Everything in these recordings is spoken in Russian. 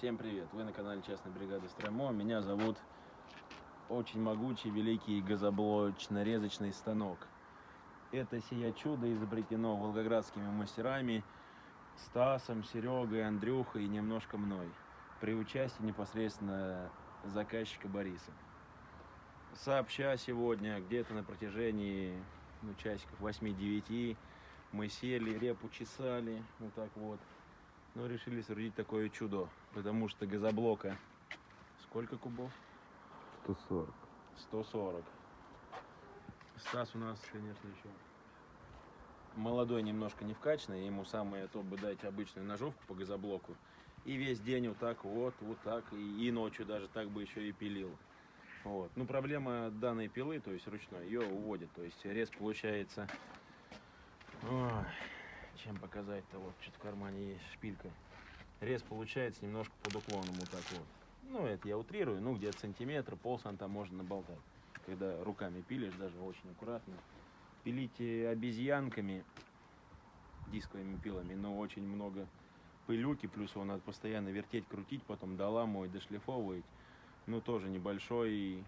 Всем привет! Вы на канале Частной бригады Стромо. Меня зовут очень могучий, великий газоблочно-резочный станок. Это сия чудо изобретено волгоградскими мастерами Стасом, Серегой, Андрюхой и немножко мной. При участии непосредственно заказчика Бориса. Сообща сегодня, где-то на протяжении ну, часиков 8-9, мы сели, репу чесали, вот так вот. Но решили соорудить такое чудо, потому что газоблока сколько кубов? 140. 140. Стас у нас, конечно, еще молодой, немножко не вкачанный, ему самое то бы дать обычную ножовку по газоблоку. И весь день вот так вот, вот так, и, и ночью даже так бы еще и пилил. Вот. Ну, проблема данной пилы, то есть ручной, ее уводит. То есть рез получается... Ой, чем показать-то? Вот, что-то в кармане есть шпилька. Рез получается немножко под уклоном вот так вот. Ну, это я утрирую, ну, где-то сантиметр, полсанта можно наболтать. Когда руками пилишь, даже очень аккуратно. Пилите обезьянками, дисковыми пилами, но очень много пылюки, плюс его надо постоянно вертеть, крутить, потом доламывать, дошлифовывать. Ну, тоже небольшой,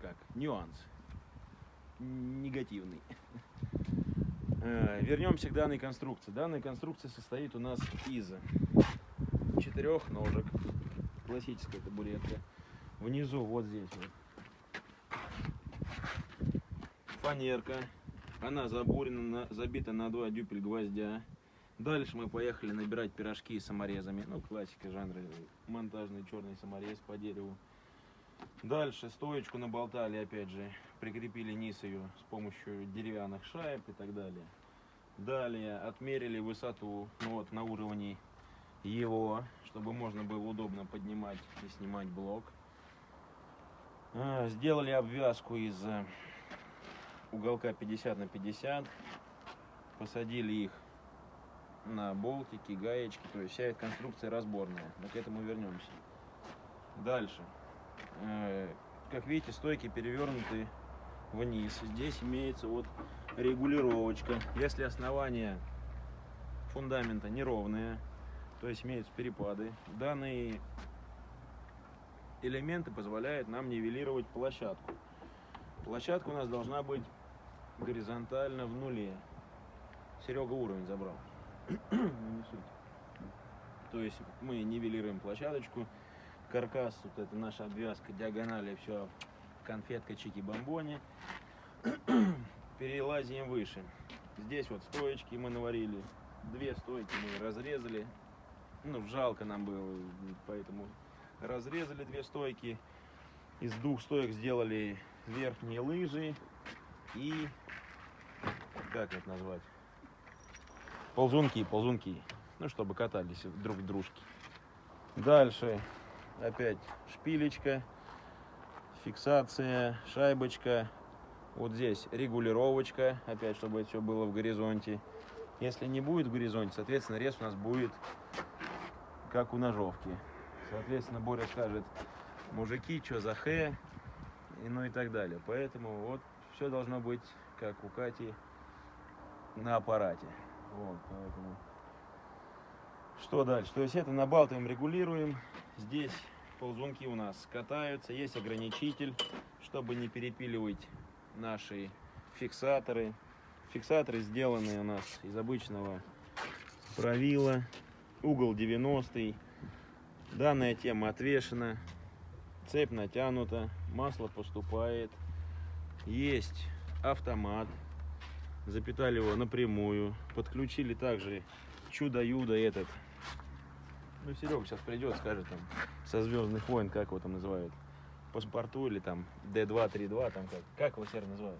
как, нюанс, негативный. Э, Вернемся к данной конструкции. Данная конструкция состоит у нас из четырех ножек. Классическая табуретка. Внизу, вот здесь вот. Фанерка. Она забурена, на- забита на два дюпель гвоздя. Дальше мы поехали набирать пирожки саморезами. Ну, классика жанра. Монтажный черный саморез по дереву. Дальше стоечку наболтали, опять же, прикрепили низ ее с помощью деревянных шайб и так далее. Далее отмерили высоту, ну вот на уровне его, чтобы можно было удобно поднимать и снимать блок. А, Сделали обвязку из э, уголка 50 на 50. Посадили их на болтики, гаечки. То есть вся эта конструкция разборная. Но к этому вернемся. Дальше. Э, Как видите, стойки перевернуты вниз. Здесь имеется вот регулировочка. Если основание фундамента неровное, то есть имеются перепады, данные элементы позволяют нам нивелировать площадку. Площадка у нас должна быть горизонтально в нуле. Серега уровень забрал. Ну. То есть мы нивелируем площадочку. Каркас, вот это наша обвязка, диагонали, все конфетка чики-бомбони. Перелазим выше. Здесь вот стоечки мы наварили. Две стойки мы разрезали. Ну, жалко нам было, поэтому разрезали две стойки. Из двух стоек сделали верхние лыжи и как это назвать? Ползунки, ползунки. Ну, чтобы катались друг в дружке. Дальше опять шпилечка, фиксация, шайбочка. Вот здесь регулировочка, опять, чтобы это все было в горизонте. Если не будет в горизонте, соответственно, рез у нас будет как у ножовки. Соответственно, Боря скажет, мужики, что за хэ, и ну и так далее. Поэтому вот все должно быть как у Кати на аппарате. Вот, поэтому... Что дальше? То есть это набалтываем, регулируем. Здесь ползунки у нас катаются. Есть ограничитель, чтобы не перепиливать наши фиксаторы. Фиксаторы сделаны у нас из обычного правила. Угол 90. Данная тема отвешена. Цепь натянута. Масло поступает. Есть автомат. Запитали его напрямую. Подключили также чудо-юдо этот. Ну, Серега сейчас придет, скажет там со Звездных войн, как его там называют. Паспорту или там D2, 3.2, там как. Как его Серый называют?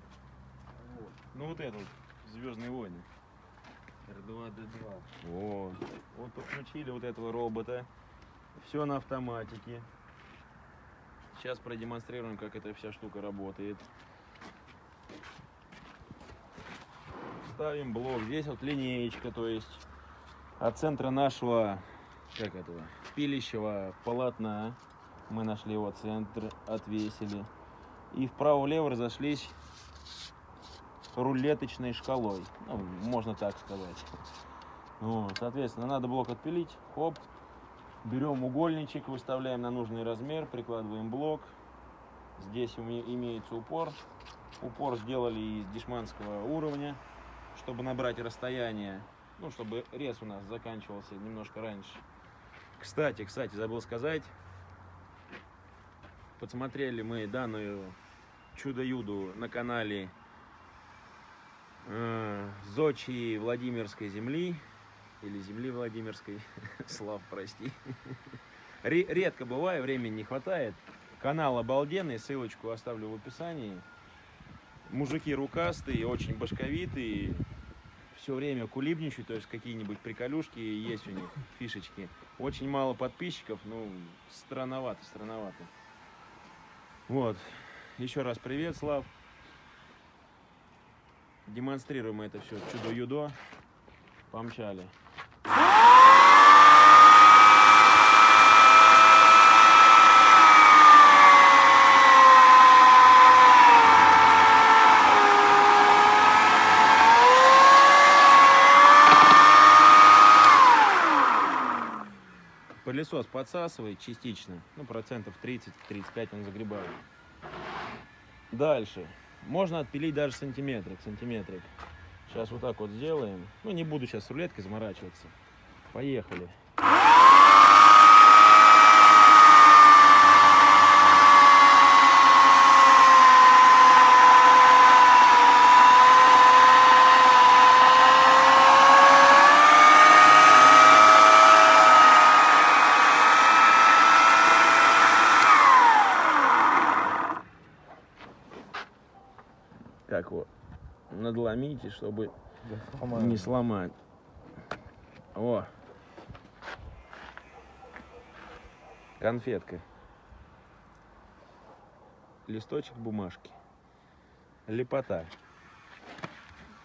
Ну вот это вот, Звездные войны. R2D2. Вот. Вот подключили вот этого робота. Все на автоматике. Сейчас продемонстрируем, как эта вся штука работает. Ставим блок. Здесь вот линеечка, то есть от центра нашего, как этого, пилищего полотна. Мы нашли его центр, отвесили. И вправо-влево разошлись рулеточной шкалой. Ну, можно так сказать. Вот, соответственно, надо блок отпилить. Хоп. Берем угольничек, выставляем на нужный размер, прикладываем блок. Здесь име- имеется упор. Упор сделали из дешманского уровня, чтобы набрать расстояние, ну, чтобы рез у нас заканчивался немножко раньше. Кстати, кстати, забыл сказать, подсмотрели мы данную чудо-юду на канале э, Зочи Владимирской земли или земли Владимирской, Слав, прости. Ре- Редко бываю, времени не хватает. Канал обалденный, ссылочку оставлю в описании. Мужики рукастые, очень башковитые, все время кулибничают, то есть какие-нибудь приколюшки есть у них, фишечки. Очень мало подписчиков, ну, странновато, странновато. Вот, еще раз привет, Слав. Демонстрируем это все чудо-юдо. Помчали. Подсасывает частично, ну процентов 30-35 он загребает. Дальше. Можно отпилить даже сантиметрик, сантиметрик. Сейчас вот так вот сделаем. Ну, не буду сейчас с рулеткой заморачиваться. Поехали. Как вот надломите, чтобы не сломать. О. Конфетка. Листочек бумажки. Лепота.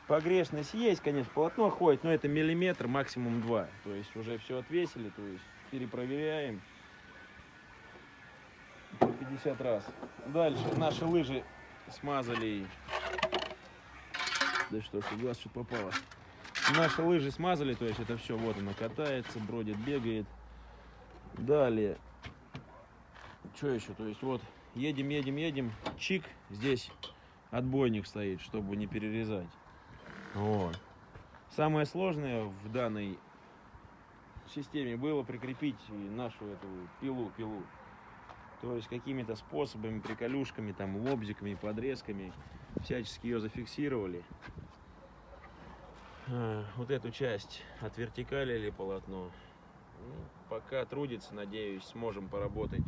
Погрешность есть, конечно, полотно ходит, но это миллиметр, максимум два. То есть уже все отвесили, то есть перепроверяем. по 50 раз. Дальше наши лыжи смазали. Да что ж, глаз что попало. Наши лыжи смазали, то есть это все, вот оно катается, бродит, бегает. Далее, что еще, то есть вот едем, едем, едем, чик, здесь отбойник стоит, чтобы не перерезать. Вот. Самое сложное в данной системе было прикрепить нашу эту пилу, пилу. То есть какими-то способами, приколюшками, там, лобзиками, подрезками всячески ее зафиксировали. А, Вот эту часть отвертикалили полотно. Ну, пока трудится, надеюсь, сможем поработать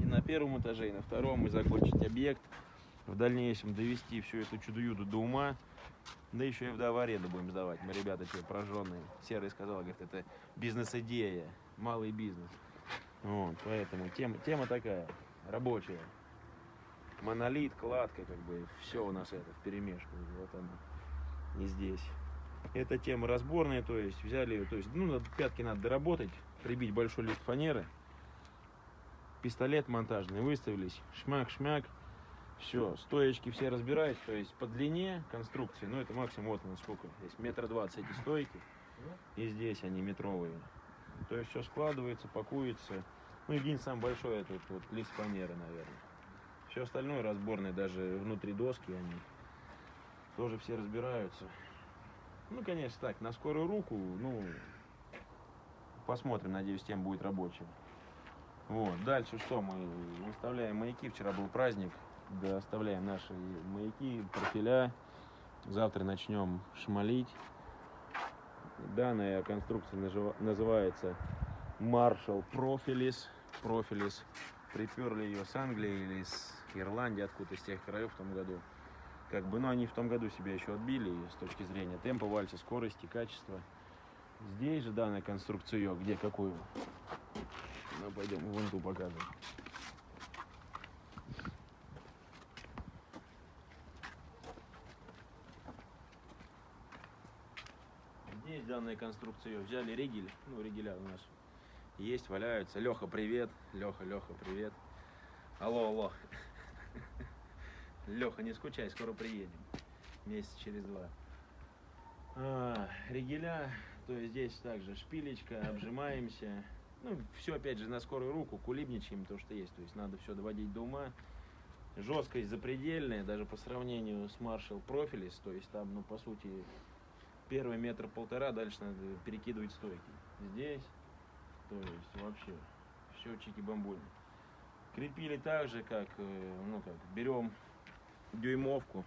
и на первом этаже, и на втором, и закончить объект. В дальнейшем довести всю эту чудо-юду до ума. Да еще и в аренду будем сдавать. Мы ребята те прожженные. Серый сказал, говорит, это бизнес-идея, малый бизнес. Вот, поэтому тема, тема такая, рабочая. Монолит, кладка, как бы, все у нас это в перемешку. Вот оно. И здесь. Эта тема разборная, то есть взяли, то есть, ну, пятки надо доработать, прибить большой лист фанеры, пистолет монтажный, выставились, шмяк-шмяк, все, стоечки все разбираются, то есть по длине конструкции, ну, это максимум вот на сколько, здесь метр двадцать эти стойки, и здесь они метровые. То есть все складывается, пакуется. Ну, единственное, самый большой это вот, вот лист фанеры, наверное. Все остальное разборное, даже внутри доски они тоже все разбираются. Ну, конечно, так, на скорую руку, ну, посмотрим, надеюсь, тем будет рабочим. Вот, дальше что, мы выставляем маяки, вчера был праздник, да, оставляем наши маяки, профиля. Завтра начнем шмалить. Данная конструкция называется Marshall Profilis. Profilis. Приперли ее с Англии или с Ирландии, откуда из тех краев в том году. Как бы, ну, они в том году себя еще отбили с точки зрения темпа вальса, скорости, качества. Здесь же данная конструкция где какую? Ну, пойдем вон ту покажем. Здесь данная конструкция взяли ригель, ну ригеля у нас есть, валяются. Леха, привет. Леха, Леха, привет. Алло, алло. Леха, не скучай, скоро приедем. Месяц через два. А, ригеля То есть здесь также шпилечка, обжимаемся. Ну, все опять же на скорую руку, кулибничаем то, что есть. То есть надо все доводить до ума. Жесткость запредельная, даже по сравнению с Marshall Profilis. То есть там, ну, по сути, первый метр полтора, дальше надо перекидывать стойки. Здесь, то есть вообще, все чики-бамбули. Крепили так же, как, э, ну как, берем дюймовку.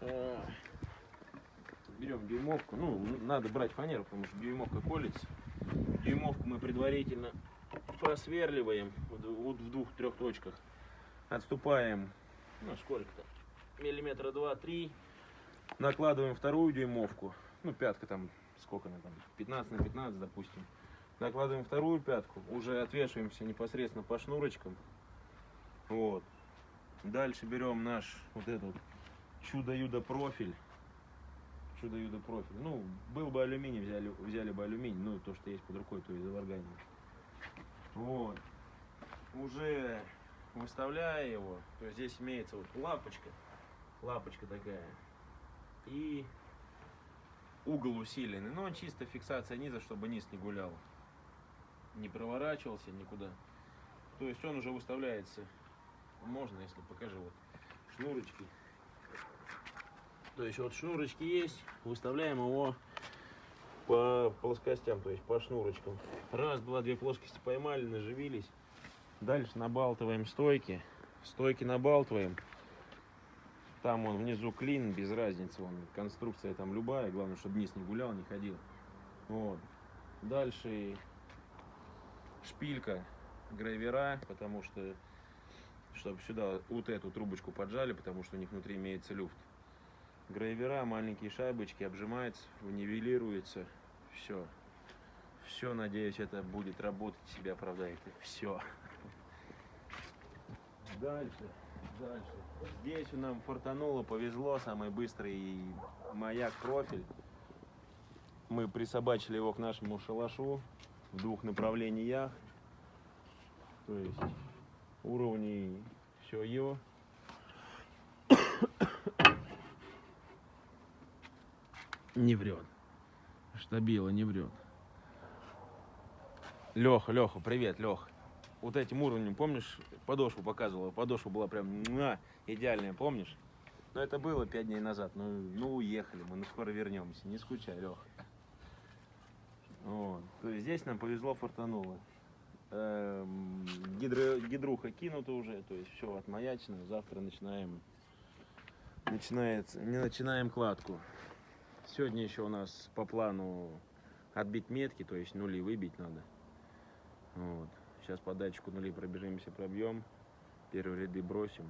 э, Берем дюймовку, ну, надо брать фанеру, потому что дюймовка колется. Дюймовку мы предварительно просверливаем вот в двух-трех точках. Отступаем, ну, сколько-то, миллиметра два-три. Накладываем вторую дюймовку, ну, пятка там, сколько она там, 15 на 15, допустим. Накладываем вторую пятку, уже отвешиваемся непосредственно по шнурочкам. Вот. Дальше берем наш вот этот чудо-юдо профиль. Чудо-юдо профиль. Ну, был бы алюминий, взяли, взяли бы алюминий, ну, то, что есть под рукой, то из заварганили. Вот. Уже выставляя его, то есть здесь имеется вот лапочка, лапочка такая, и угол усиленный, но чисто фиксация низа, чтобы низ не гулял, не проворачивался никуда. То есть он уже выставляется, можно, если покажу, вот шнурочки. То есть вот шнурочки есть, выставляем его по плоскостям, то есть по шнурочкам. Раз, два, две плоскости поймали, наживились. Дальше набалтываем стойки. Стойки набалтываем. Там он внизу клин, без разницы, он конструкция там любая, главное, чтобы низ не гулял, не ходил. Вот. Дальше шпилька грейвера, потому что чтобы сюда вот эту трубочку поджали, потому что у них внутри имеется люфт. Грейвера, маленькие шайбочки, обжимается, нивелируется, все. Все, надеюсь, это будет работать, себя оправдает. Все. Дальше, дальше. Здесь нам фортануло, повезло, самый быстрый маяк профиль. Мы присобачили его к нашему шалашу в двух направлениях. То есть уровней все его. Не врет. Штабила не врет. Леха, Леха, привет, Лех. Вот этим уровнем, помнишь, подошву показывала? Подошва была прям муа, идеальная, помнишь? Но это было пять дней назад. Ну, ну уехали мы, ну скоро вернемся. Не скучай, Леха. Вот. То есть здесь нам повезло, фортануло. Эм, гидро, гидруха кинута уже, то есть все отмаячено. Завтра начинаем, начинается, не начинаем кладку. Сегодня еще у нас по плану отбить метки, то есть нули выбить надо. Вот. Сейчас по датчику нули пробежимся, пробьем. Первые ряды бросим.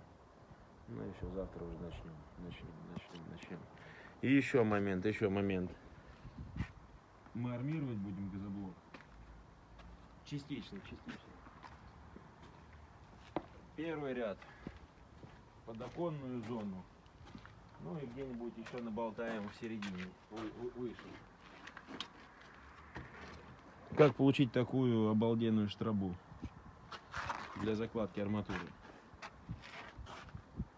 Ну и все, завтра уже начнем. Начнем, начнем, начнем. И еще момент, еще момент. Мы армировать будем газоблок. Частично, частично. Первый ряд. Подоконную зону. Ну и где-нибудь еще наболтаем в середине, вы- вы- выше. Как получить такую обалденную штрабу для закладки арматуры?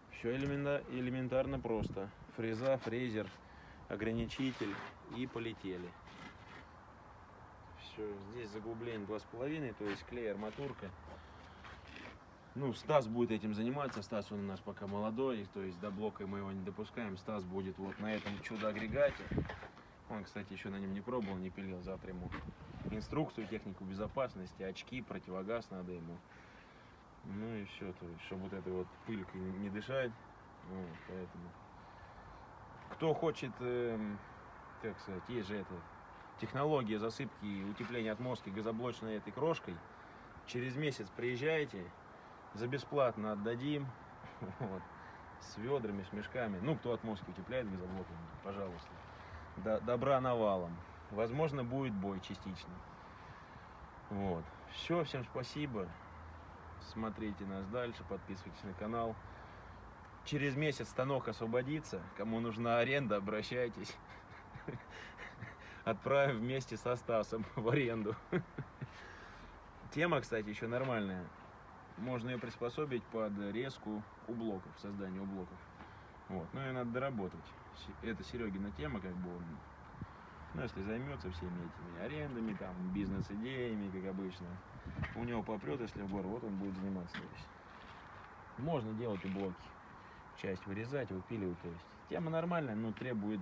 Все элементарно просто. Фреза, фрезер, ограничитель и полетели. Все, здесь заглубление 2,5, то есть клей, арматурка. Ну, Стас будет этим заниматься. Стас он у нас пока молодой, то есть до блока мы его не допускаем. Стас будет вот на этом чудо-агрегате. Он, кстати, еще на нем не пробовал, не пилил. Завтра ему инструкцию, технику безопасности, очки, противогаз надо ему. Ну и все, то есть, чтобы вот этой вот пылькой не дышать. Вот, поэтому. Кто хочет, эм, как сказать, есть же это, технология засыпки и утепления отмостки газоблочной этой крошкой. Через месяц приезжайте, за бесплатно отдадим. Вот. С ведрами, с мешками. Ну, кто отмостки утепляет газоблоком, пожалуйста. До- добра навалом. Возможно, будет бой частичный. Вот. Все, всем спасибо. Смотрите нас дальше, подписывайтесь на канал. Через месяц станок освободится. Кому нужна аренда, обращайтесь. Отправим вместе со Стасом в аренду. Тема, кстати, еще нормальная. Можно ее приспособить под резку у блоков, создание у блоков. Вот. Но ее надо доработать. Это Серегина тема, как бы он Ну, если займется всеми этими арендами, там, бизнес-идеями, как обычно, у него попрет, если в гору, вот он будет заниматься. То есть. Можно делать и блоки. Часть вырезать, выпиливать. То есть. Тема нормальная, но требует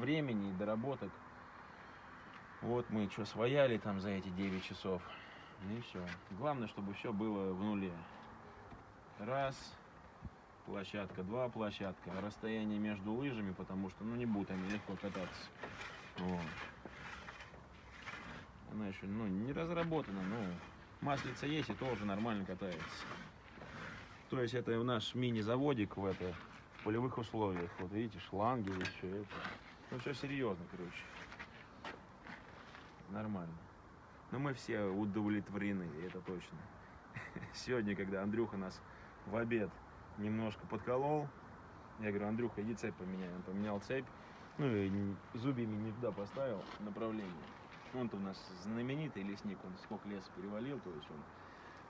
времени и доработок. Вот мы что свояли там за эти 9 часов. И все. Главное, чтобы все было в нуле. Раз, площадка, два площадка. Расстояние между лыжами, потому что ну не будут они легко кататься. Вот. Она еще ну, не разработана, но маслица есть и тоже нормально катается. То есть это наш мини-заводик в это в полевых условиях. Вот видите, шланги все это. Ну все серьезно, короче. Нормально. Но мы все удовлетворены, это точно. Сегодня, когда Андрюха нас в обед немножко подколол, я говорю, Андрюха, иди цепь поменяй. Он поменял цепь, ну и зубьями не туда поставил направление. Он-то у нас знаменитый лесник, он сколько леса перевалил, то есть он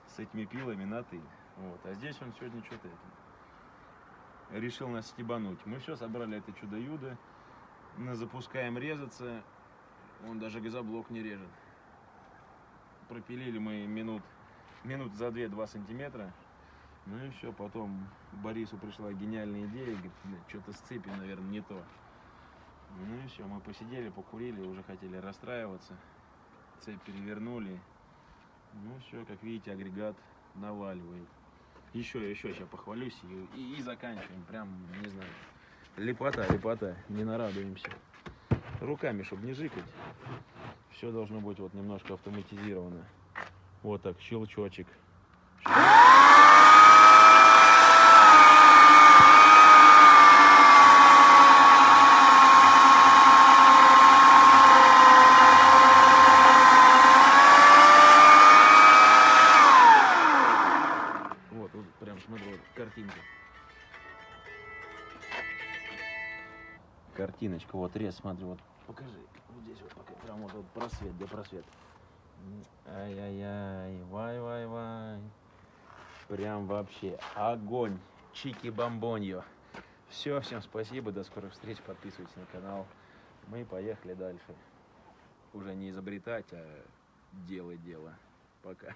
с этими пилами на ты. Вот. А здесь он сегодня что-то решил нас стебануть. Мы все собрали это чудо-юдо, запускаем резаться, он даже газоблок не режет. Пропилили мы минут, минут за 2-2 сантиметра. Ну и все, потом Борису пришла гениальная идея, говорит, что-то с цепью, наверное, не то. Ну и все, мы посидели, покурили, уже хотели расстраиваться. Цепь перевернули. Ну все, как видите, агрегат наваливает. Еще, еще, сейчас похвалюсь и, и, и заканчиваем. Прям, не знаю. Лепота, лепота, не нарадуемся. Руками, чтобы не жикать. Все должно быть вот немножко автоматизировано. Вот так, щелчочек. Вот картинка. Картиночка, вот рез, смотри, вот покажи. Вот здесь вот пока, прям вот, вот просвет, где просвет. Ай-яй-яй, вай-вай-вай. Прям вообще огонь. Чики-бомбоньо. Все, всем спасибо, до скорых встреч, подписывайтесь на канал. Мы поехали дальше. Уже не изобретать, а делать дело. Пока.